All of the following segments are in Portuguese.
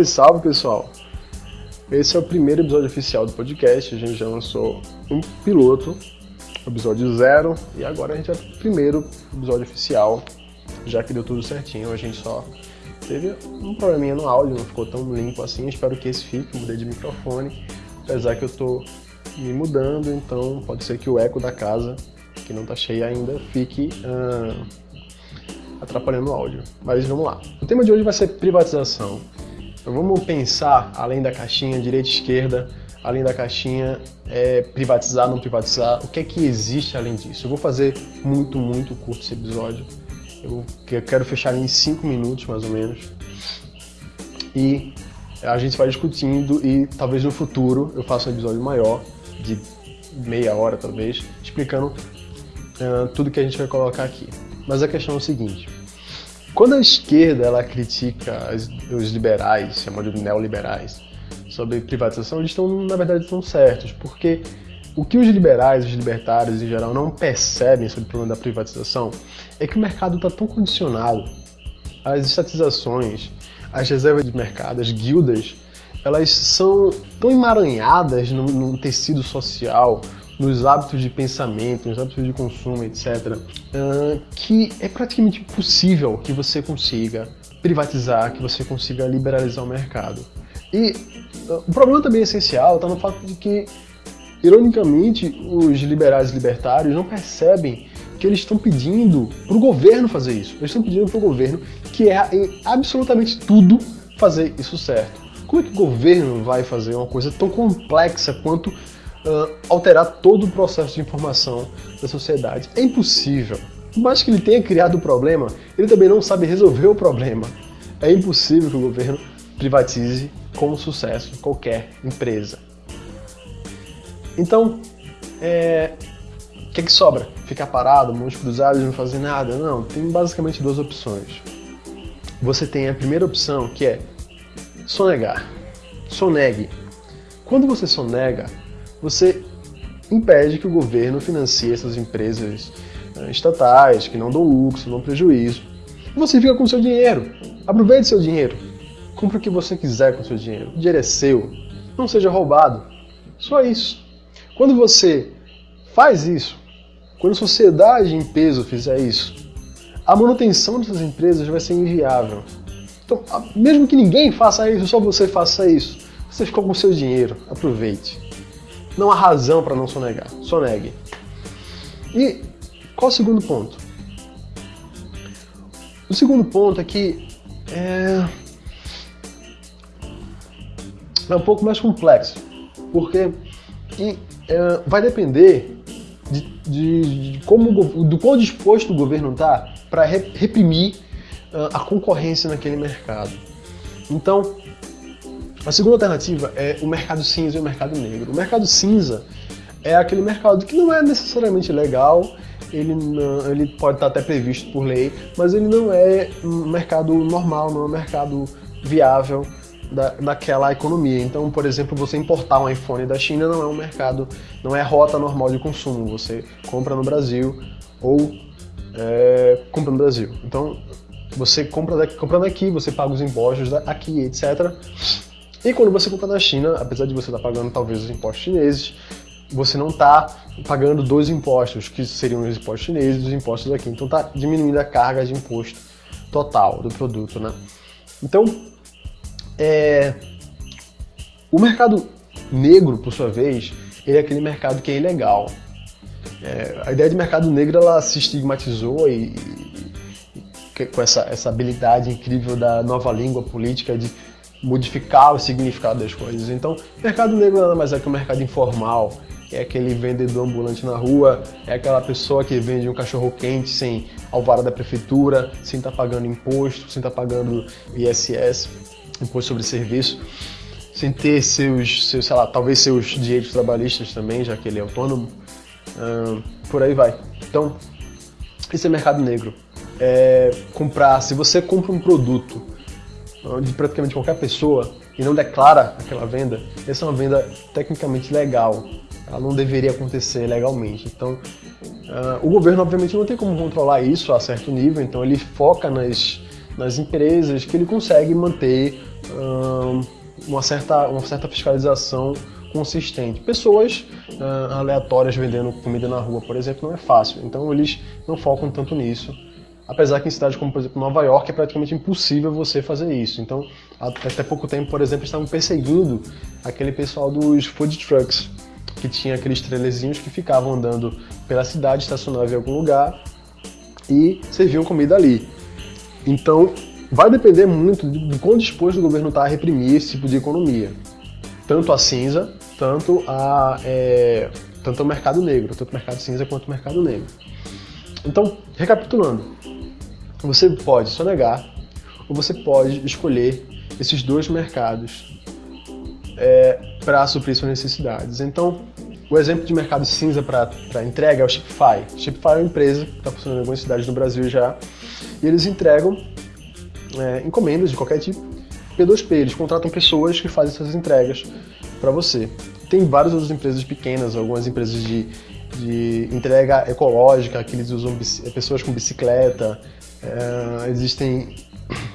Salve, salve pessoal! Esse é o primeiro episódio oficial do podcast. A gente já lançou um piloto, episódio zero, e agora a gente é o primeiro episódio oficial, já que deu tudo certinho. A gente só teve um probleminha no áudio, não ficou tão limpo assim. Espero que esse fique. Mudei de microfone, apesar que eu tô me mudando, então pode ser que o eco da casa, que não tá cheia ainda, fique. Atrapalhando o áudio. Mas vamos lá. O tema de hoje vai ser privatização. Então vamos pensar além da caixinha direita e esquerda, além da caixinha é, privatizar, não privatizar, o que é que existe além disso? Eu vou fazer muito, muito curto esse episódio. Eu quero fechar em 5 minutos mais ou menos. E a gente vai discutindo e talvez no futuro eu faça um episódio maior, de meia hora talvez, explicando uh, tudo que a gente vai colocar aqui. Mas a questão é o seguinte: quando a esquerda ela critica os liberais, chama de neoliberais, sobre privatização, eles estão na verdade estão certos, porque o que os liberais, os libertários em geral não percebem sobre o problema da privatização é que o mercado está tão condicionado, as estatizações, as reservas de mercado, as guildas, elas são tão emaranhadas no tecido social, nos hábitos de pensamento, nos hábitos de consumo, etc., que é praticamente impossível que você consiga privatizar, que você consiga liberalizar o mercado. E uh, o problema também essencial está no fato de que, ironicamente, os liberais libertários não percebem que eles estão pedindo para o governo fazer isso. Eles estão pedindo para o governo que é em absolutamente tudo fazer isso certo. Como é que o governo vai fazer uma coisa tão complexa quanto uh, alterar todo o processo de informação da sociedade. É impossível. Por mais que ele tenha criado o problema, ele também não sabe resolver o problema. É impossível que o governo privatize com sucesso qualquer empresa. Então, é... o que, é que sobra? Ficar parado, mãos cruzadas, não fazer nada? Não, tem basicamente duas opções. Você tem a primeira opção, que é sonegar. Sonegue. Quando você sonega, você impede que o governo financie essas empresas uh, estatais que não dão lucro, não dão prejuízo. Você fica com seu dinheiro. Aproveite seu dinheiro. Compre o que você quiser com seu dinheiro. O dinheiro é seu. Não seja roubado. Só isso. Quando você faz isso, quando a sociedade em peso fizer isso, a manutenção dessas empresas vai ser inviável. Então, mesmo que ninguém faça isso, só você faça isso, você ficou com seu dinheiro. Aproveite. Não há razão para não sonegar. Sonegue. E qual o segundo ponto? O segundo ponto é que é, é um pouco mais complexo, porque e, é, vai depender de, de, de, como do quão disposto o governo está para reprimir uh, a concorrência naquele mercado. Então, a segunda alternativa é o mercado cinza e o mercado negro. O mercado cinza é aquele mercado que não é necessariamente legal, ele, não, ele pode estar até previsto por lei, mas ele não é um mercado normal, não é um mercado viável da, daquela economia. Então, por exemplo, você importar um iPhone da China não é um mercado, não é rota normal de consumo. Você compra no Brasil ou é, compra no Brasil. Então, você compra daqui, comprando aqui, você paga os impostos aqui, etc. E quando você compra na China, apesar de você estar pagando talvez os impostos chineses, você não está pagando dois impostos, que seriam os impostos chineses e os impostos aqui. Então está diminuindo a carga de imposto total do produto, né? Então, é... o mercado negro, por sua vez, ele é aquele mercado que é ilegal. É... a ideia de mercado negro ela se estigmatizou e, e com essa, essa habilidade incrível da nova língua política de modificar o significado das coisas. Então, mercado negro nada mais é que o um mercado informal, é aquele vendedor ambulante na rua, é aquela pessoa que vende um cachorro quente sem alvará da prefeitura, sem estar tá pagando imposto, sem estar tá pagando ISS, imposto sobre serviço, sem ter seus, seus, sei lá, talvez seus direitos trabalhistas também, já que ele é autônomo, por aí vai. Então, esse é mercado negro. É comprar, se você compra um produto de praticamente qualquer pessoa e não declara aquela venda, essa é uma venda tecnicamente legal. Ela não deveria acontecer legalmente. Então, uh, o governo obviamente não tem como controlar isso a certo nível, então ele foca nas, nas empresas que ele consegue manter hum, uma, certa, uma certa fiscalização consistente. Pessoas uh, aleatórias vendendo comida na rua, por exemplo, não é fácil. Então eles não focam tanto nisso. Apesar que em cidades como, por exemplo, Nova York é praticamente impossível você fazer isso. Então, até pouco tempo, por exemplo, estavam perseguindo aquele pessoal dos food trucks, que tinha aqueles trailerzinhos que ficavam andando pela cidade, estacionavam em algum lugar e serviam comida ali. Então, vai depender muito de quão disposto o governo está a reprimir esse tipo de economia. Tanto a cinza, tanto, a, é, tanto o mercado negro, tanto o mercado cinza quanto o mercado negro. Então, recapitulando, você pode sonegar ou você pode escolher esses dois mercados é, para suprir suas necessidades. Então, o exemplo de mercado cinza para entrega é o Shopify. Shopify é uma empresa que está funcionando em algumas cidades no Brasil já, e eles entregam é, encomendas de qualquer tipo, P2P, eles contratam pessoas que fazem essas entregas para você. Tem várias outras empresas pequenas, algumas empresas de, de entrega ecológica, que eles usam pessoas com bicicleta, é, existem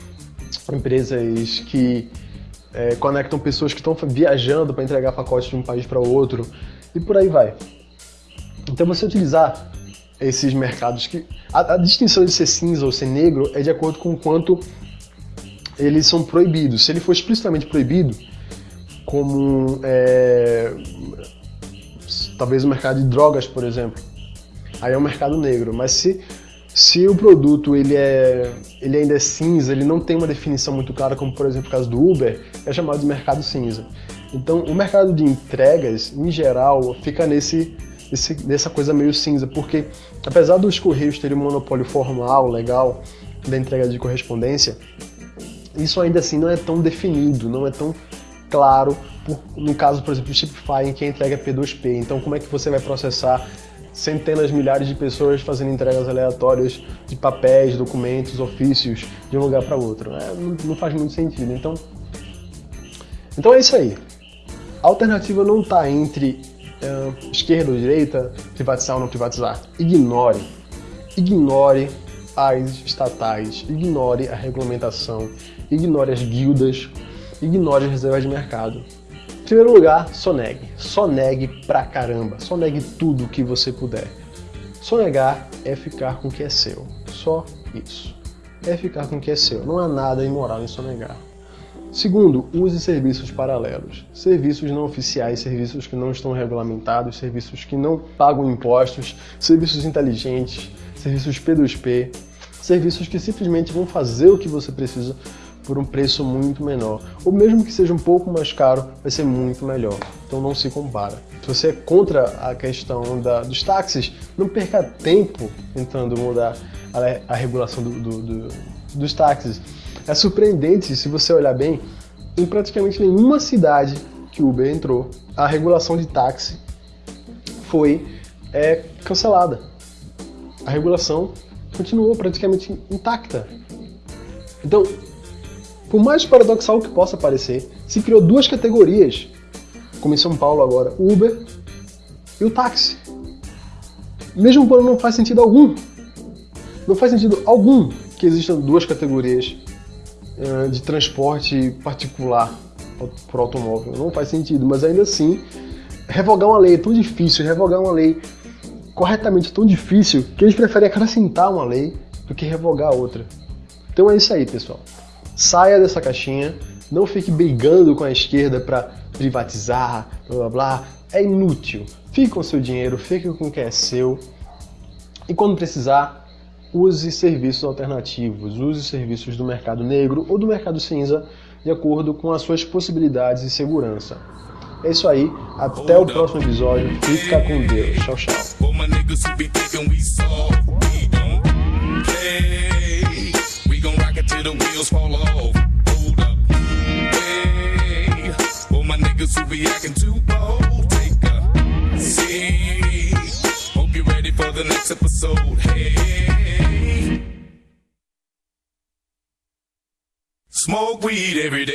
empresas que é, conectam pessoas que estão viajando para entregar pacotes de um país para outro e por aí vai. Então você utilizar esses mercados que a, a, distinção de ser cinza ou ser negro é de acordo com o quanto eles são proibidos. Se ele for explicitamente proibido, como é, talvez o mercado de drogas, por exemplo, aí é um mercado negro. Mas se se o produto ele, é, ele ainda é cinza, ele não tem uma definição muito clara, como por exemplo o caso do Uber, é chamado de mercado cinza. Então o mercado de entregas, em geral, fica nesse, esse, nessa coisa meio cinza, porque apesar dos Correios terem um monopólio formal, legal, da entrega de correspondência, isso ainda assim não é tão definido, não é tão claro, por, no caso, por exemplo, do Shopify, que a entrega é P2P. Então como é que você vai processar centenas, milhares de pessoas fazendo entregas aleatórias de papéis, documentos, ofícios de um lugar para outro. É, não, não, faz muito sentido. Então, então é isso aí. A alternativa não está entre uh, esquerda ou direita, privatizar ou não privatizar. Ignore. Ignore as estatais, ignore a regulamentação, ignore as guildas, ignore as reservas de mercado. Em primeiro lugar, sonegue. Sonegue pra caramba. Sonegue tudo que você puder. Sonegar é ficar com o que é seu. Só isso. É ficar com o que é seu. Não há nada imoral em sonegar. Segundo, use serviços paralelos. Serviços não oficiais, serviços que não estão regulamentados, serviços que não pagam impostos, serviços inteligentes, serviços P2P, serviços que simplesmente vão fazer o que você precisa por um preço muito menor. Ou mesmo que seja um pouco mais caro, vai ser muito melhor. Então não se compara. Se você é contra a questão da, dos táxis, não perca tempo tentando mudar a, a regulação do, do, do, dos táxis. É surpreendente, se você olhar bem, em praticamente nenhuma cidade que o Uber entrou, a regulação de táxi foi é, cancelada. A regulação continuou praticamente intacta. Então, por mais paradoxal que possa parecer, se criou duas categorias, como em São Paulo agora, o Uber e o táxi. Mesmo quando não faz sentido algum. Não faz sentido algum que existam duas categorias uh, de transporte particular por automóvel. Não faz sentido, mas ainda assim, revogar uma lei é tão difícil, revogar uma lei corretamente tão difícil, que eles preferem acrescentar uma lei do que revogar outra. Então é isso aí, pessoal. Saia dessa caixinha, não fique brigando com a esquerda para privatizar, blá blá blá. É inútil. Fique com o seu dinheiro, fique com o que é seu. E quando precisar, use serviços alternativos, use serviços do mercado negro ou do mercado cinza, de acordo com as suas possibilidades e segurança. É isso aí, até o próximo episódio. Fica com Deus. Tchau, tchau. The wheels fall off. Hold up. Hey, for my niggas who be acting too bold, take a seat. Hope you're ready for the next episode. Hey. Smoke weed every day.